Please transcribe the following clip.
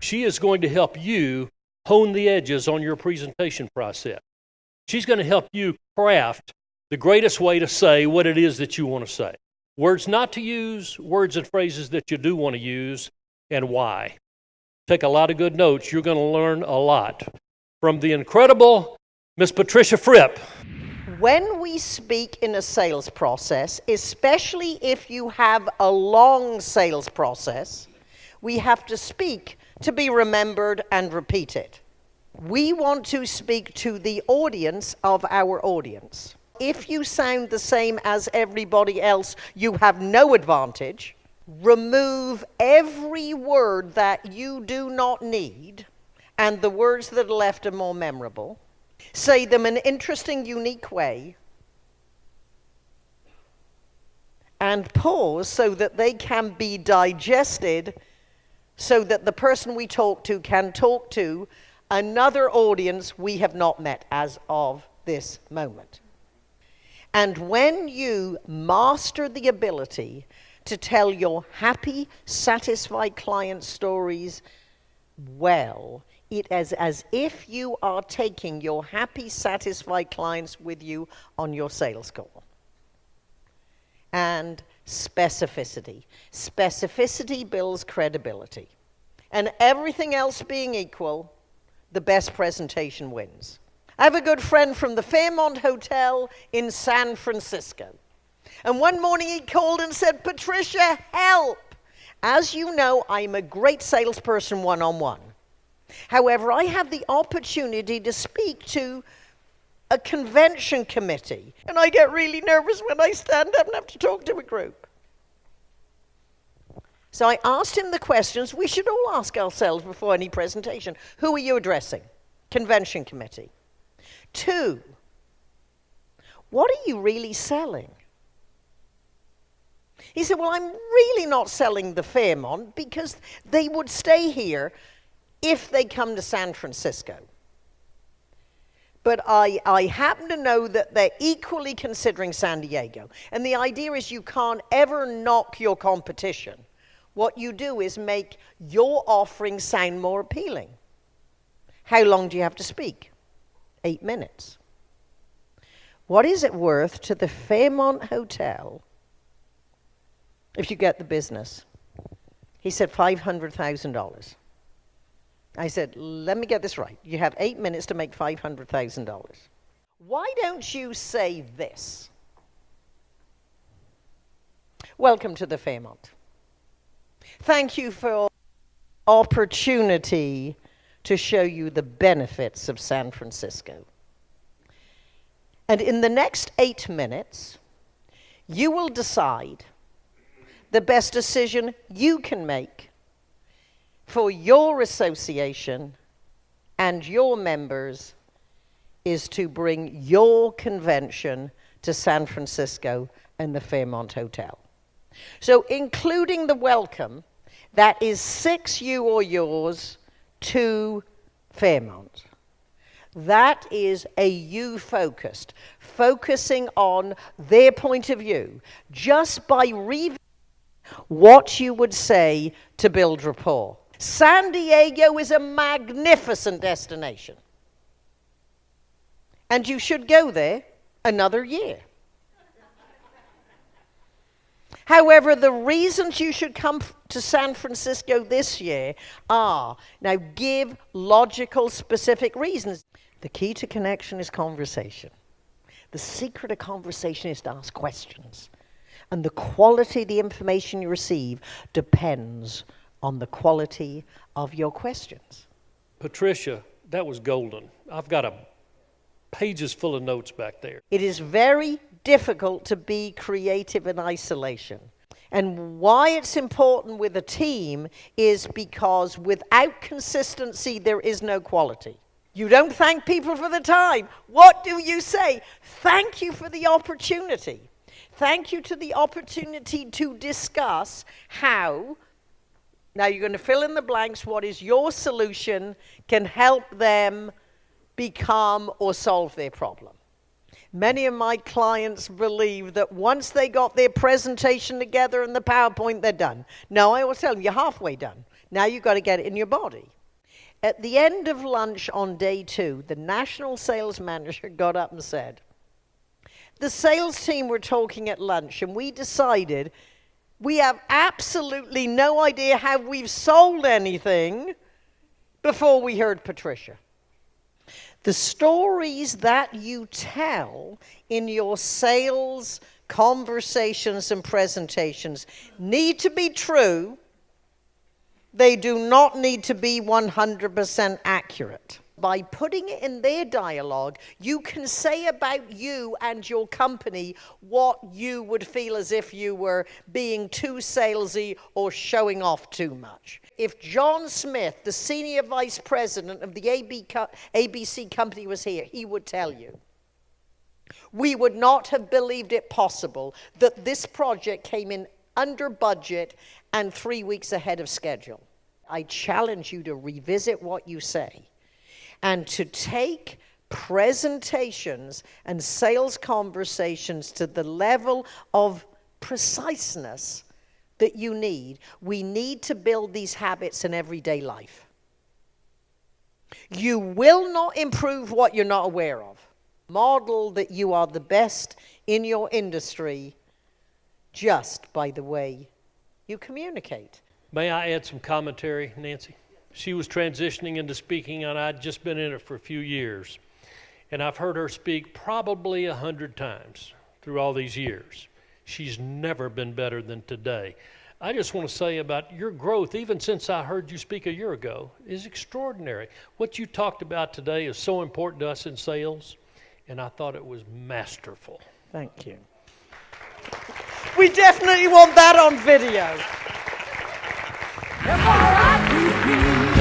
She is going to help you hone the edges on your presentation process. She's going to help you craft the greatest way to say what it is that you want to say. Words not to use, words and phrases that you do want to use, and why. Take a lot of good notes. You're going to learn a lot from the incredible Miss Patricia Fripp. When we speak in a sales process, especially if you have a long sales process, we have to speak to be remembered and repeated. We want to speak to the audience of our audience. If you sound the same as everybody else, you have no advantage. Remove every word that you do not need, and the words that are left are more memorable. Say them in an interesting, unique way. And pause so that they can be digested so that the person we talk to can talk to another audience we have not met as of this moment. And when you master the ability to tell your happy, satisfied client stories well, it is as if you are taking your happy, satisfied clients with you on your sales call. And specificity. Specificity builds credibility. And everything else being equal, the best presentation wins. I have a good friend from the Fairmont Hotel in San Francisco. And one morning he called and said, Patricia, help! As you know, I'm a great salesperson one on one. However, I have the opportunity to speak to a convention committee, and I get really nervous when I stand up and have to talk to a group. So I asked him the questions we should all ask ourselves before any presentation. Who are you addressing? Convention committee. Two, what are you really selling? He said, Well, I'm really not selling the Fairmont because they would stay here if they come to San Francisco. But I, I happen to know that they're equally considering San Diego. And the idea is you can't ever knock your competition. What you do is make your offering sound more appealing. How long do you have to speak? Eight minutes. What is it worth to the Fairmont Hotel if you get the business? He said $500,000. I said, let me get this right. You have eight minutes to make $500,000. Why don't you say this? Welcome to the Fairmont. Thank you for opportunity to show you the benefits of San Francisco. And in the next eight minutes, you will decide the best decision you can make for your association and your members is to bring your convention to San Francisco and the Fairmont Hotel. So, including the welcome, that is six you or yours to Fairmont. That is a you focused, focusing on their point of view, just by reading what you would say to build rapport. San Diego is a magnificent destination. And you should go there another year. However, the reasons you should come to San Francisco this year are now give logical, specific reasons. The key to connection is conversation. The secret of conversation is to ask questions. And the quality of the information you receive depends on the quality of your questions. Patricia, that was golden. I've got a pages full of notes back there. It is very difficult to be creative in isolation. And why it's important with a team is because without consistency, there is no quality. You don't thank people for the time. What do you say? Thank you for the opportunity. Thank you to the opportunity to discuss how. Now you're going to fill in the blanks. What is your solution can help them become or solve their problem? Many of my clients believe that once they got their presentation together and the PowerPoint, they're done. No, I always tell them, you're halfway done. Now you've got to get it in your body. At the end of lunch on day two, the national sales manager got up and said, The sales team were talking at lunch, and we decided we have absolutely no idea how we've sold anything before we heard Patricia. The stories that you tell in your sales conversations and presentations need to be true. They do not need to be 100% accurate. By putting it in their dialogue, you can say about you and your company what you would feel as if you were being too salesy or showing off too much. If John Smith, the senior vice president of the ABC company, was here, he would tell you. We would not have believed it possible that this project came in under budget and three weeks ahead of schedule. I challenge you to revisit what you say and to take presentations and sales conversations to the level of preciseness that you need. We need to build these habits in everyday life. You will not improve what you're not aware of. Model that you are the best in your industry just by the way you communicate. May I add some commentary, Nancy? She was transitioning into speaking, and I'd just been in it for a few years. And I've heard her speak probably a hundred times through all these years. She's never been better than today. I just want to say about your growth, even since I heard you speak a year ago, is extraordinary. What you talked about today is so important to us in sales, and I thought it was masterful. Thank you. We definitely want that on video. I